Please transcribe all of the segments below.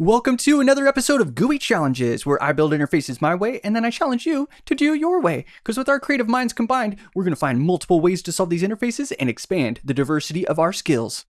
Welcome to another episode of GUI Challenges, where I build interfaces my way and then I challenge you to do your way. Because with our creative minds combined, we're going to find multiple ways to solve these interfaces and expand the diversity of our skills.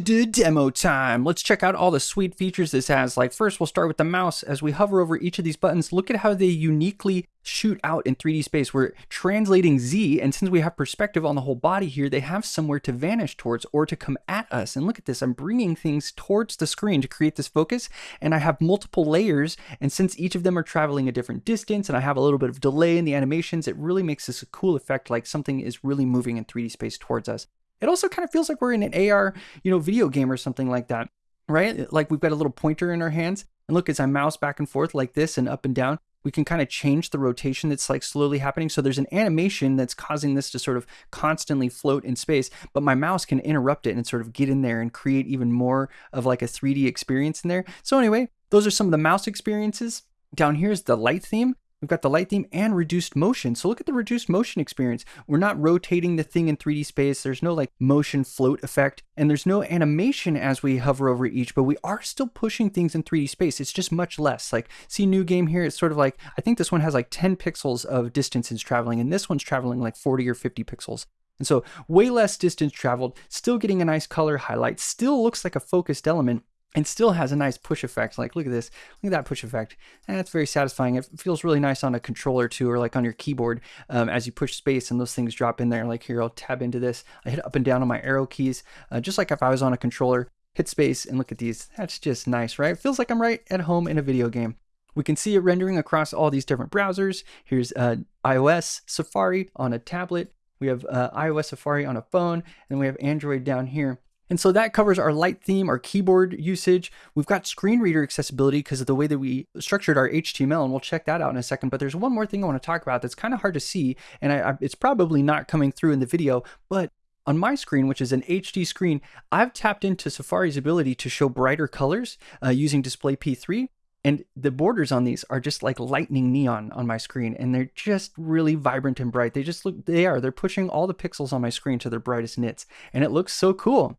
Demo time. Let's check out all the sweet features this has. Like first, we'll start with the mouse. As we hover over each of these buttons, look at how they uniquely shoot out in 3D space. We're translating Z, and since we have perspective on the whole body here, they have somewhere to vanish towards or to come at us. And look at this, I'm bringing things towards the screen to create this focus, and I have multiple layers, and since each of them are traveling a different distance, and I have a little bit of delay in the animations, it really makes this a cool effect, like something is really moving in 3D space towards us. It also kind of feels like we're in an AR, you know, video game or something like that, right? Like we've got a little pointer in our hands. And look, as I mouse back and forth like this and up and down, we can kind of change the rotation that's like slowly happening. So there's an animation that's causing this to sort of constantly float in space, but my mouse can interrupt it and sort of get in there and create even more of like a 3D experience in there. So anyway, those are some of the mouse experiences. Down here is the light theme. We've got the light theme and reduced motion. So look at the reduced motion experience. We're not rotating the thing in 3D space. There's no like motion float effect and there's no animation as we hover over each, but we are still pushing things in 3D space. It's just much less. Like see new game here. It's sort of like, I think this one has like 10 pixels of distance it's traveling and this one's traveling like 40 or 50 pixels. And so way less distance traveled, still getting a nice color highlight, still looks like a focused element, and still has a nice push effect. Like, look at this. Look at that push effect. That's very satisfying. It feels really nice on a controller too, or like on your keyboard um, as you push space and those things drop in there. Like here, I'll tab into this. I hit up and down on my arrow keys, uh, just like if I was on a controller. Hit space and look at these. That's just nice, right? It feels like I'm right at home in a video game. We can see it rendering across all these different browsers. Here's uh, iOS, Safari on a tablet. We have uh, iOS Safari on a phone, and we have Android down here. And so that covers our light theme, our keyboard usage. We've got screen reader accessibility because of the way that we structured our HTML, and we'll check that out in a second. But there's one more thing I want to talk about that's kind of hard to see, and I, I, it's probably not coming through in the video, but on my screen, which is an HD screen, I've tapped into Safari's ability to show brighter colors uh, using Display P3. And the borders on these are just like lightning neon on my screen, and they're just really vibrant and bright. They just look, they are, they're pushing all the pixels on my screen to their brightest nits, and it looks so cool.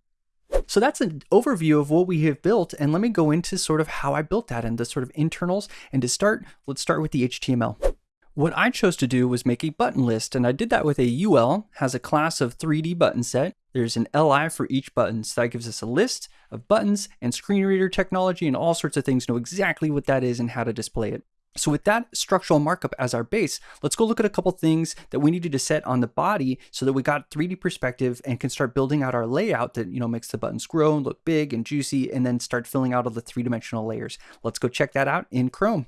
So that's an overview of what we have built. And let me go into sort of how I built that and the sort of internals. And to start, let's start with the HTML. What I chose to do was make a button list, and I did that with a UL, has a class of 3D button set. There's an LI for each button, so that gives us a list of buttons and screen reader technology and all sorts of things, know exactly what that is and how to display it. So with that structural markup as our base, let's go look at a couple things that we needed to set on the body so that we got 3D perspective and can start building out our layout that, you know, makes the buttons grow and look big and juicy and then start filling out all the three-dimensional layers. Let's go check that out in Chrome.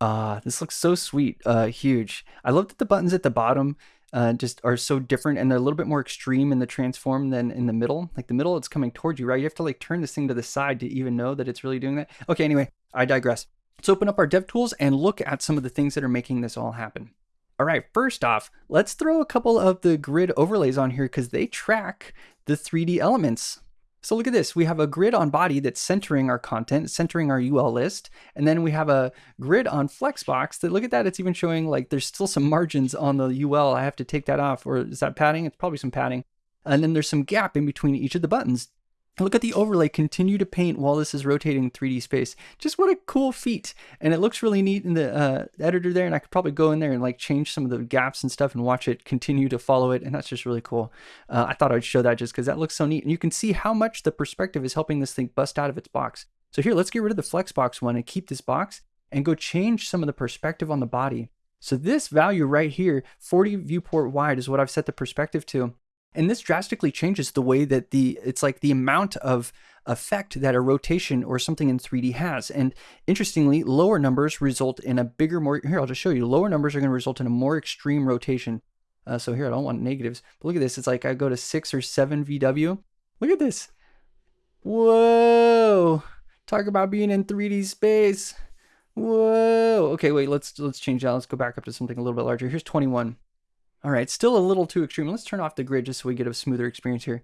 Uh, this looks so sweet, uh, huge. I love that the buttons at the bottom uh, just are so different and they're a little bit more extreme in the transform than in the middle. Like the middle, it's coming towards you, right? You have to like turn this thing to the side to even know that it's really doing that. Okay, anyway, I digress. Let's open up our DevTools and look at some of the things that are making this all happen. All right, first off, let's throw a couple of the grid overlays on here because they track the 3D elements. So look at this. We have a grid on body that's centering our content, centering our UL list. And then we have a grid on Flexbox that look at that. It's even showing like there's still some margins on the UL. I have to take that off. Or is that padding? It's probably some padding. And then there's some gap in between each of the buttons Look at the overlay continue to paint while this is rotating 3D space. Just what a cool feat. And it looks really neat in the uh, editor there. And I could probably go in there and like change some of the gaps and stuff and watch it continue to follow it. And that's just really cool. Uh, I thought I'd show that just because that looks so neat. And you can see how much the perspective is helping this thing bust out of its box. So here, let's get rid of the Flexbox one and keep this box and go change some of the perspective on the body. So this value right here, 40 viewport wide is what I've set the perspective to. And this drastically changes the way that the, it's like the amount of effect that a rotation or something in 3D has. And interestingly, lower numbers result in a bigger, more, here, I'll just show you, lower numbers are gonna result in a more extreme rotation. Uh, so here, I don't want negatives, but look at this. It's like I go to six or seven VW. Look at this. Whoa. Talk about being in 3D space. Whoa. Okay, wait, let's let's change that. Let's go back up to something a little bit larger. Here's 21. All right, still a little too extreme. Let's turn off the grid just so we get a smoother experience here.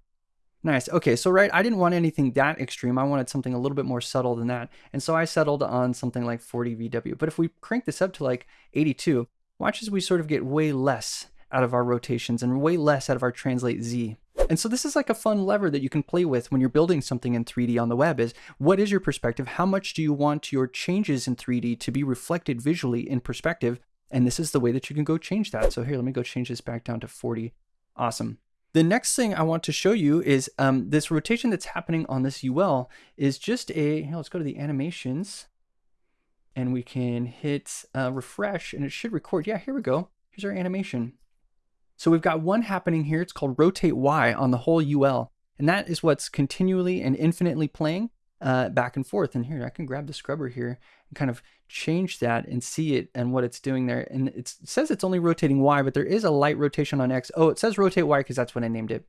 Nice. Okay, so right, I didn't want anything that extreme. I wanted something a little bit more subtle than that. And so I settled on something like 40 VW. But if we crank this up to like 82, watch as we sort of get way less out of our rotations and way less out of our translate Z. And so this is like a fun lever that you can play with when you're building something in 3D on the web is what is your perspective? How much do you want your changes in 3D to be reflected visually in perspective? And this is the way that you can go change that. So here, let me go change this back down to 40. Awesome. The next thing I want to show you is um, this rotation that's happening on this UL is just a, let's go to the animations and we can hit uh, refresh and it should record. Yeah, here we go. Here's our animation. So we've got one happening here. It's called rotate Y on the whole UL. And that is what's continually and infinitely playing uh, back and forth. And here, I can grab the scrubber here and kind of change that and see it and what it's doing there. And it says it's only rotating Y, but there is a light rotation on X. Oh, it says rotate Y because that's what I named it.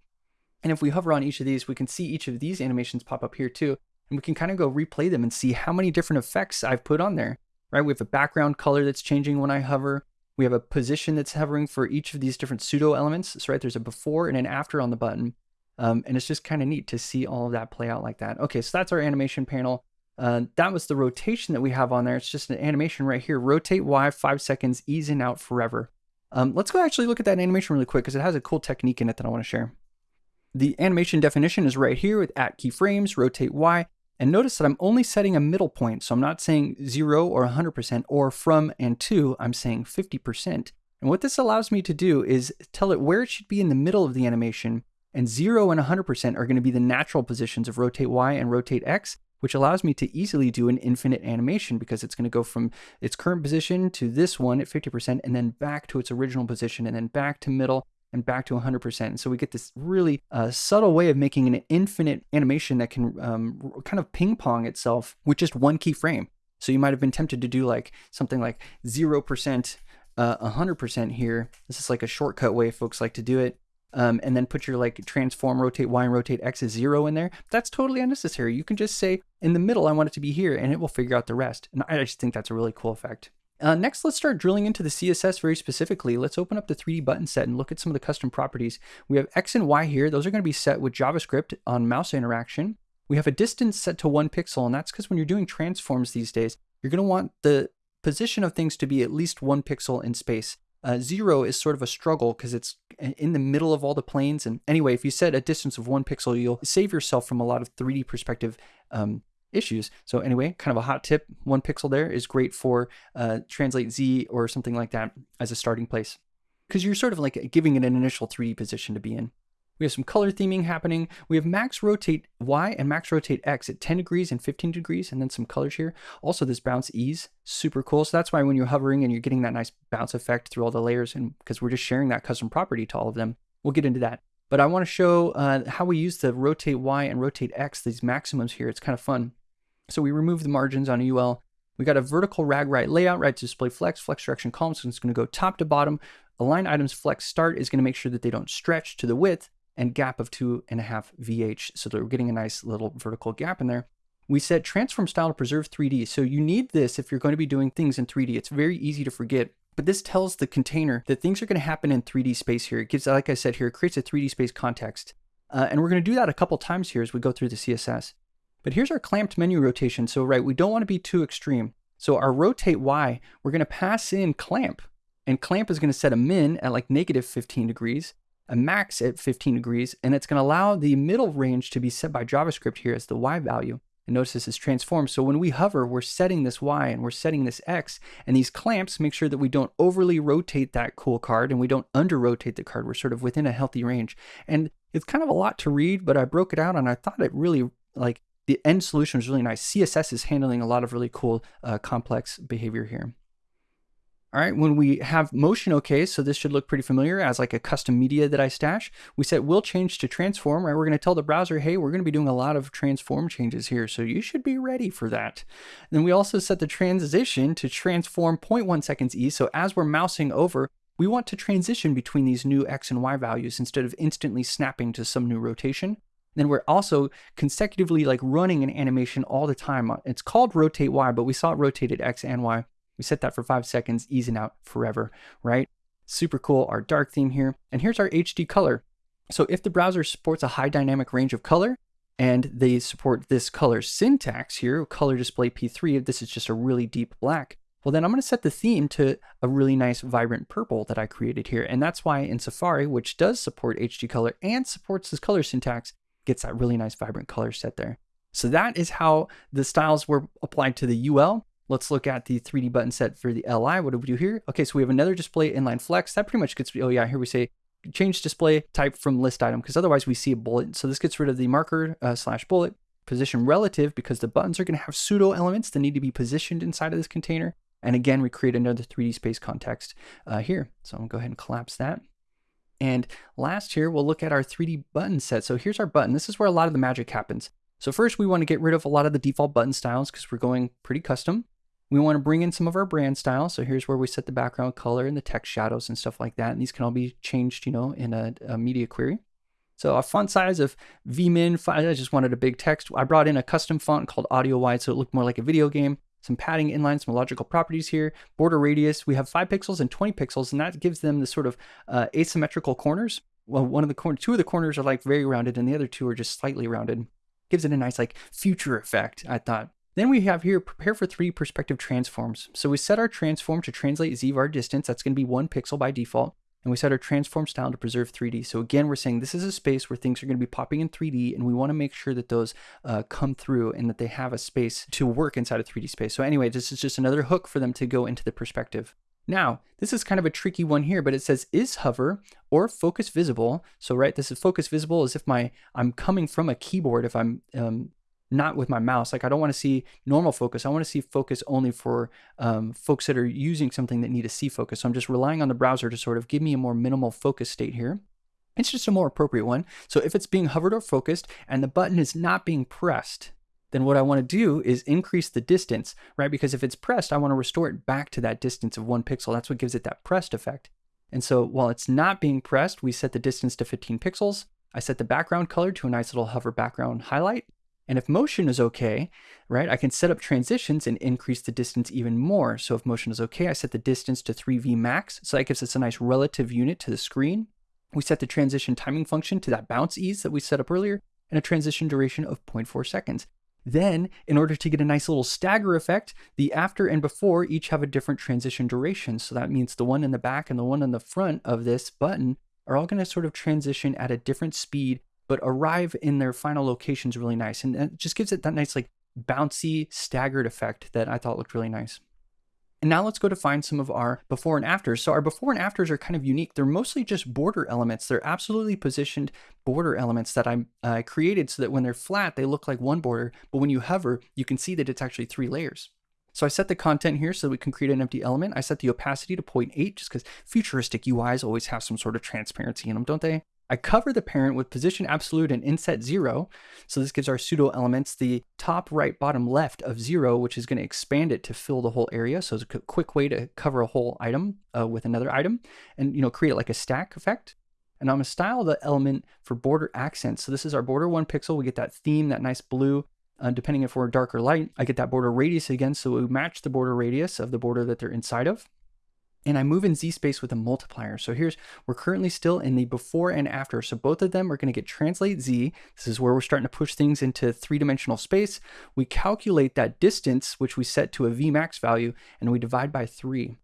And if we hover on each of these, we can see each of these animations pop up here too. And we can kind of go replay them and see how many different effects I've put on there, right? We have a background color that's changing when I hover. We have a position that's hovering for each of these different pseudo elements. So right, there's a before and an after on the button. Um, and it's just kind of neat to see all of that play out like that. Okay, so that's our animation panel. Uh, that was the rotation that we have on there. It's just an animation right here. Rotate Y, five seconds, ease in out forever. Um, let's go actually look at that animation really quick because it has a cool technique in it that I want to share. The animation definition is right here with at keyframes, rotate Y, and notice that I'm only setting a middle point. So I'm not saying zero or 100% or from and to, I'm saying 50%. And what this allows me to do is tell it where it should be in the middle of the animation. And zero and 100% are going to be the natural positions of rotate Y and rotate X, which allows me to easily do an infinite animation because it's going to go from its current position to this one at 50% and then back to its original position and then back to middle and back to 100%. And so we get this really uh, subtle way of making an infinite animation that can um, kind of ping pong itself with just one keyframe. So you might have been tempted to do like something like 0%, uh, 100% here. This is like a shortcut way folks like to do it. Um, and then put your like transform, rotate Y and rotate X as zero in there. That's totally unnecessary. You can just say in the middle, I want it to be here and it will figure out the rest. And I just think that's a really cool effect. Uh, next, let's start drilling into the CSS very specifically. Let's open up the 3D button set and look at some of the custom properties. We have X and Y here. Those are going to be set with JavaScript on mouse interaction. We have a distance set to one pixel, and that's because when you're doing transforms these days, you're going to want the position of things to be at least one pixel in space. Uh, zero is sort of a struggle because it's in the middle of all the planes. And anyway, if you set a distance of one pixel, you'll save yourself from a lot of 3D perspective um, issues. So anyway, kind of a hot tip, one pixel there is great for uh, Translate Z or something like that as a starting place. Because you're sort of like giving it an initial 3D position to be in. We have some color theming happening. We have max rotate Y and max rotate X at 10 degrees and 15 degrees, and then some colors here. Also this bounce ease, super cool. So that's why when you're hovering and you're getting that nice bounce effect through all the layers, and because we're just sharing that custom property to all of them, we'll get into that. But I want to show uh, how we use the rotate Y and rotate X, these maximums here. It's kind of fun. So we remove the margins on UL. We got a vertical rag right layout, right to display flex, flex direction column. So it's going to go top to bottom. Align items flex start is going to make sure that they don't stretch to the width and gap of two and a half VH. So that we're getting a nice little vertical gap in there. We set transform style to preserve 3D. So you need this if you're going to be doing things in 3D. It's very easy to forget. But this tells the container that things are going to happen in 3D space here. It gives, like I said here, it creates a 3D space context. Uh, and we're going to do that a couple times here as we go through the CSS. But here's our clamped menu rotation. So right, we don't want to be too extreme. So our rotate Y, we're going to pass in clamp. And clamp is going to set a min at like negative 15 degrees, a max at 15 degrees, and it's going to allow the middle range to be set by JavaScript here as the Y value. And notice this is transformed. So when we hover, we're setting this Y and we're setting this X. And these clamps make sure that we don't overly rotate that cool card and we don't under rotate the card. We're sort of within a healthy range. And it's kind of a lot to read, but I broke it out and I thought it really like the end solution is really nice. CSS is handling a lot of really cool uh, complex behavior here. All right, when we have motion okay, so this should look pretty familiar as like a custom media that I stash. We set will change to transform, right? We're gonna tell the browser, hey, we're gonna be doing a lot of transform changes here, so you should be ready for that. then we also set the transition to transform 0.1 seconds E, so as we're mousing over, we want to transition between these new X and Y values instead of instantly snapping to some new rotation. Then we're also consecutively like running an animation all the time. It's called rotate Y, but we saw it rotated X and Y. We set that for five seconds, easing out forever, right? Super cool, our dark theme here. And here's our HD color. So if the browser supports a high dynamic range of color, and they support this color syntax here, color display P3, this is just a really deep black, Well, then I'm going to set the theme to a really nice vibrant purple that I created here. And that's why in Safari, which does support HD color and supports this color syntax, gets that really nice vibrant color set there. So that is how the styles were applied to the UL. Let's look at the 3D button set for the LI. What do we do here? Okay, so we have another display inline flex. That pretty much gets, oh yeah, here we say change display type from list item because otherwise we see a bullet. So this gets rid of the marker uh, slash bullet. Position relative because the buttons are going to have pseudo elements that need to be positioned inside of this container. And again, we create another 3D space context uh, here. So I'm gonna go ahead and collapse that. And last here, we'll look at our 3D button set. So here's our button. This is where a lot of the magic happens. So first we wanna get rid of a lot of the default button styles because we're going pretty custom. We wanna bring in some of our brand style. So here's where we set the background color and the text shadows and stuff like that. And these can all be changed, you know, in a, a media query. So a font size of vmin, I just wanted a big text. I brought in a custom font called Audiowide so it looked more like a video game some padding inline, some logical properties here. Border radius, we have 5 pixels and 20 pixels, and that gives them the sort of uh, asymmetrical corners. Well, one of the corners, two of the corners are like very rounded, and the other two are just slightly rounded. Gives it a nice like future effect, I thought. Then we have here prepare for three perspective transforms. So we set our transform to translate zvar distance. That's going to be one pixel by default and we set our transform style to preserve 3D. So again, we're saying this is a space where things are going to be popping in 3D, and we want to make sure that those uh, come through and that they have a space to work inside a 3D space. So anyway, this is just another hook for them to go into the perspective. Now, this is kind of a tricky one here, but it says is hover or focus visible. So right, this is focus visible as if my I'm coming from a keyboard if I'm um, not with my mouse. Like I don't want to see normal focus. I want to see focus only for um, folks that are using something that need a C focus. So I'm just relying on the browser to sort of give me a more minimal focus state here. It's just a more appropriate one. So if it's being hovered or focused and the button is not being pressed, then what I want to do is increase the distance, right? Because if it's pressed, I want to restore it back to that distance of one pixel. That's what gives it that pressed effect. And so while it's not being pressed, we set the distance to 15 pixels. I set the background color to a nice little hover background highlight. And if motion is okay, right, I can set up transitions and increase the distance even more. So if motion is okay, I set the distance to 3v max. So that gives us a nice relative unit to the screen. We set the transition timing function to that bounce ease that we set up earlier and a transition duration of 0.4 seconds. Then, in order to get a nice little stagger effect, the after and before each have a different transition duration. So that means the one in the back and the one in the front of this button are all going to sort of transition at a different speed but arrive in their final locations really nice. And it just gives it that nice, like bouncy, staggered effect that I thought looked really nice. And now let's go to find some of our before and afters. So our before and afters are kind of unique. They're mostly just border elements. They're absolutely positioned border elements that I uh, created so that when they're flat, they look like one border, but when you hover, you can see that it's actually three layers. So I set the content here so we can create an empty element. I set the opacity to 0.8 just because futuristic UIs always have some sort of transparency in them, don't they? I cover the parent with position absolute and inset zero. So this gives our pseudo elements the top right bottom left of zero, which is going to expand it to fill the whole area. So it's a quick way to cover a whole item uh, with another item and, you know, create like a stack effect. And I'm to style the element for border accent. So this is our border one pixel. We get that theme, that nice blue. Uh, depending if we're dark or light, I get that border radius again. So we match the border radius of the border that they're inside of and I move in Z space with a multiplier. So here's, we're currently still in the before and after. So both of them are gonna get translate Z. This is where we're starting to push things into three-dimensional space. We calculate that distance, which we set to a Vmax value, and we divide by three.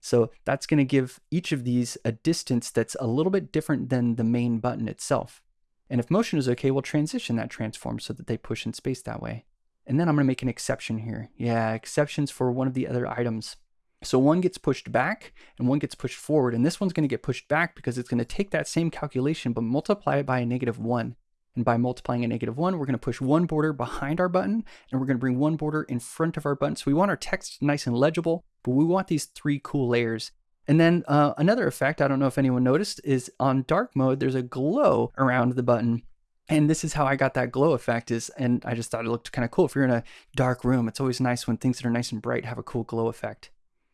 So that's gonna give each of these a distance that's a little bit different than the main button itself. And if motion is okay, we'll transition that transform so that they push in space that way. And then I'm gonna make an exception here. Yeah, exceptions for one of the other items. So one gets pushed back and one gets pushed forward. And this one's going to get pushed back because it's going to take that same calculation, but multiply it by a negative one. And by multiplying a negative one, we're going to push one border behind our button and we're going to bring one border in front of our button. So we want our text nice and legible, but we want these three cool layers. And then uh, another effect, I don't know if anyone noticed, is on dark mode, there's a glow around the button. And this is how I got that glow effect is, and I just thought it looked kind of cool. If you're in a dark room, it's always nice when things that are nice and bright have a cool glow effect.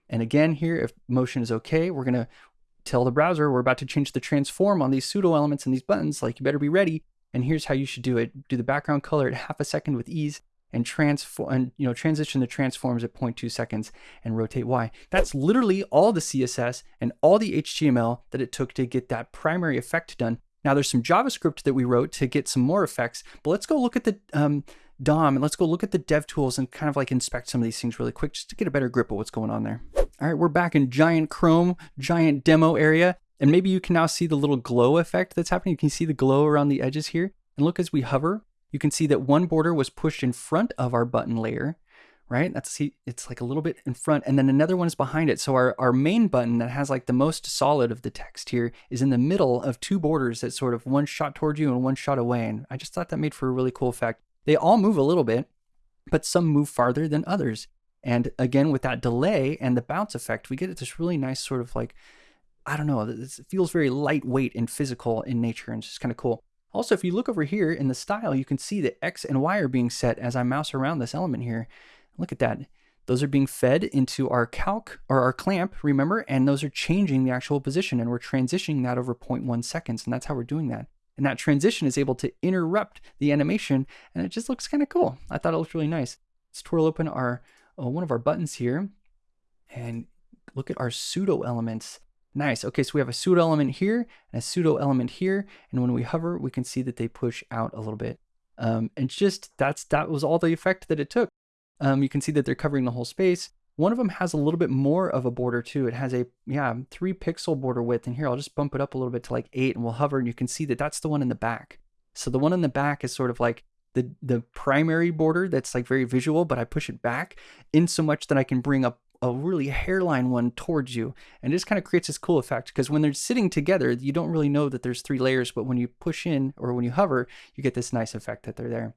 And again here, if motion is okay, we're gonna tell the browser we're about to change the transform on these pseudo elements and these buttons, like you better be ready. And here's how you should do it. Do the background color at half a second with ease and transform and you know transition the transforms at 0.2 seconds and rotate Y. That's literally all the CSS and all the HTML that it took to get that primary effect done. Now there's some JavaScript that we wrote to get some more effects, but let's go look at the um, DOM and let's go look at the dev tools and kind of like inspect some of these things really quick just to get a better grip of what's going on there. All right, we're back in giant Chrome, giant demo area. And maybe you can now see the little glow effect that's happening. You can see the glow around the edges here. And look as we hover, you can see that one border was pushed in front of our button layer, right? That's see, it's like a little bit in front, and then another one is behind it. So our, our main button that has like the most solid of the text here is in the middle of two borders that sort of one shot towards you and one shot away. And I just thought that made for a really cool effect. They all move a little bit, but some move farther than others. And again, with that delay and the bounce effect, we get this really nice sort of like, I don't know, it feels very lightweight and physical in nature and it's just kind of cool. Also, if you look over here in the style, you can see that X and Y are being set as I mouse around this element here. Look at that. Those are being fed into our calc or our clamp, remember, and those are changing the actual position and we're transitioning that over 0.1 seconds. And that's how we're doing that. And that transition is able to interrupt the animation and it just looks kind of cool. I thought it looked really nice. Let's twirl open our uh, one of our buttons here and look at our pseudo elements. Nice. Okay, so we have a pseudo element here and a pseudo element here. And when we hover, we can see that they push out a little bit. Um, and just that's that was all the effect that it took. Um, you can see that they're covering the whole space. One of them has a little bit more of a border too. It has a, yeah, three pixel border width. And here, I'll just bump it up a little bit to like eight and we'll hover and you can see that that's the one in the back. So the one in the back is sort of like the, the primary border that's like very visual, but I push it back in so much that I can bring up a really hairline one towards you. And it just kind of creates this cool effect because when they're sitting together, you don't really know that there's three layers, but when you push in or when you hover, you get this nice effect that they're there.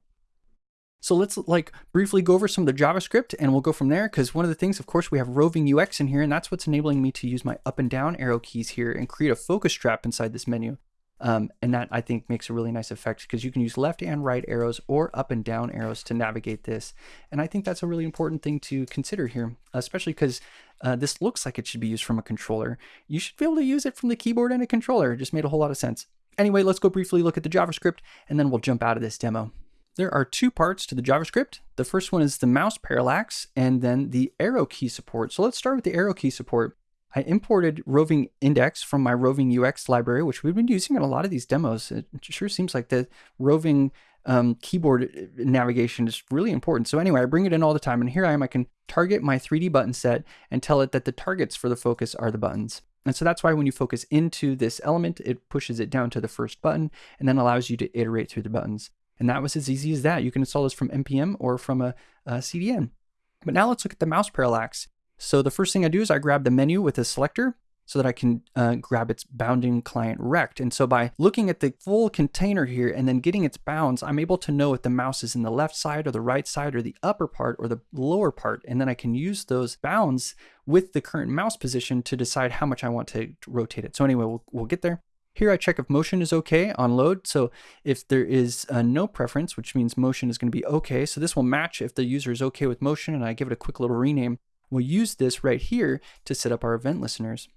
So let's like briefly go over some of the JavaScript and we'll go from there because one of the things, of course, we have roving UX in here and that's what's enabling me to use my up and down arrow keys here and create a focus trap inside this menu. Um, and that I think makes a really nice effect because you can use left and right arrows or up and down arrows to navigate this. And I think that's a really important thing to consider here, especially because uh, this looks like it should be used from a controller. You should be able to use it from the keyboard and a controller. It just made a whole lot of sense. Anyway, let's go briefly look at the JavaScript and then we'll jump out of this demo. There are two parts to the JavaScript. The first one is the mouse parallax and then the arrow key support. So let's start with the arrow key support. I imported roving index from my roving UX library, which we've been using in a lot of these demos. It sure seems like the roving um, keyboard uh, navigation is really important. So anyway, I bring it in all the time and here I am, I can target my 3D button set and tell it that the targets for the focus are the buttons. And so that's why when you focus into this element, it pushes it down to the first button and then allows you to iterate through the buttons. And that was as easy as that. You can install this from NPM or from a, a CDN. But now let's look at the mouse parallax. So the first thing I do is I grab the menu with a selector so that I can uh, grab its bounding client rect. And so by looking at the full container here and then getting its bounds, I'm able to know if the mouse is in the left side or the right side or the upper part or the lower part. And then I can use those bounds with the current mouse position to decide how much I want to rotate it. So anyway, we'll, we'll get there. Here I check if motion is okay on load. So if there is uh, no preference, which means motion is going to be okay. So this will match if the user is okay with motion and I give it a quick little rename. We'll use this right here to set up our event listeners.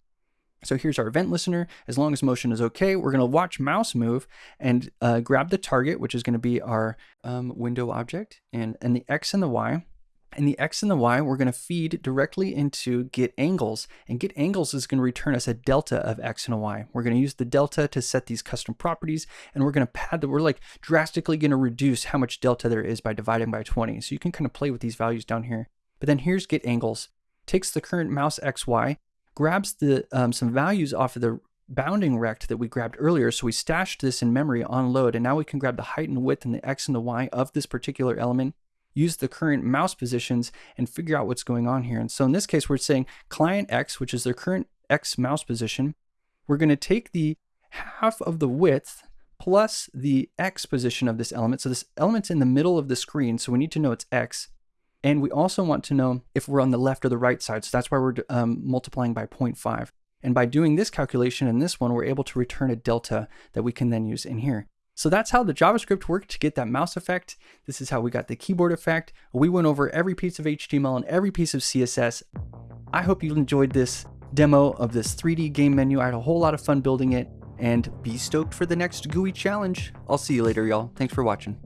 So here's our event listener. As long as motion is okay, we're going to watch mouse move and uh, grab the target, which is going to be our um, window object, and, and the X and the Y. And the X and the Y, we're going to feed directly into get angles. And get angles is going to return us a delta of X and a Y. We're going to use the delta to set these custom properties. And we're going to pad that. We're like drastically going to reduce how much delta there is by dividing by 20. So you can kind of play with these values down here. But then here's get angles, takes the current mouse XY, grabs the um, some values off of the bounding rect that we grabbed earlier. So we stashed this in memory on load, and now we can grab the height and width and the X and the Y of this particular element, use the current mouse positions and figure out what's going on here. And so in this case, we're saying client X, which is their current X mouse position. We're going to take the half of the width plus the X position of this element. So this element's in the middle of the screen, so we need to know it's X. And we also want to know if we're on the left or the right side. So that's why we're um, multiplying by 0.5. And by doing this calculation in this one, we're able to return a delta that we can then use in here. So that's how the JavaScript worked to get that mouse effect. This is how we got the keyboard effect. We went over every piece of HTML and every piece of CSS. I hope you enjoyed this demo of this 3D game menu. I had a whole lot of fun building it and be stoked for the next GUI challenge. I'll see you later, y'all. Thanks for watching.